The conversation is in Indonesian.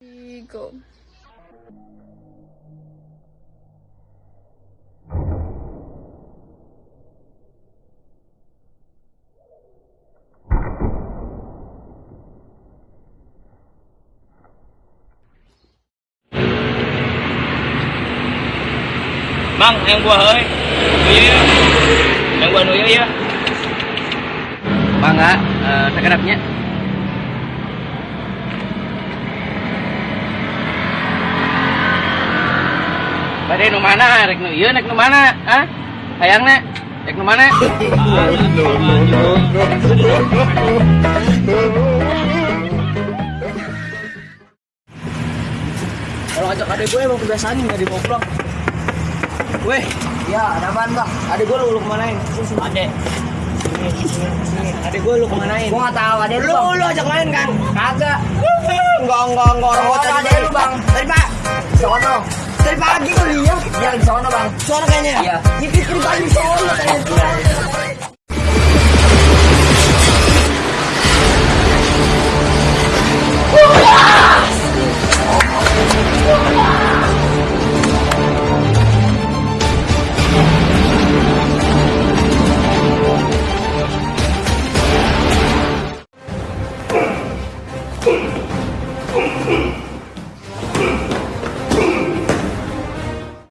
Eagle. Măng em qua hơi. Em qua nuôi yêu. Măng á, uh, tak kenapnya. Bade nu mana? Rek nu ieu nek nu mana? Hah? Hayangna? Rek nu mana? Kalau ngajak adek gue emang kebiasaan nggak dibawa pulang. Weh, ya ada apaan bang? Adek gue lu, lu kemanain? Sini. Adek gue lu kemanain? Gue nggak tahu adek lu. Lu, lu ajak main kan? Kagak. Enggak, enggak, enggak. Orang gue tadi adek lu bang. Tadi pak. Sono pagi kuliah. Iya di sana bang. Sana kayaknya. Iya. Di pikir pagi di sana kayaknya. Hmm.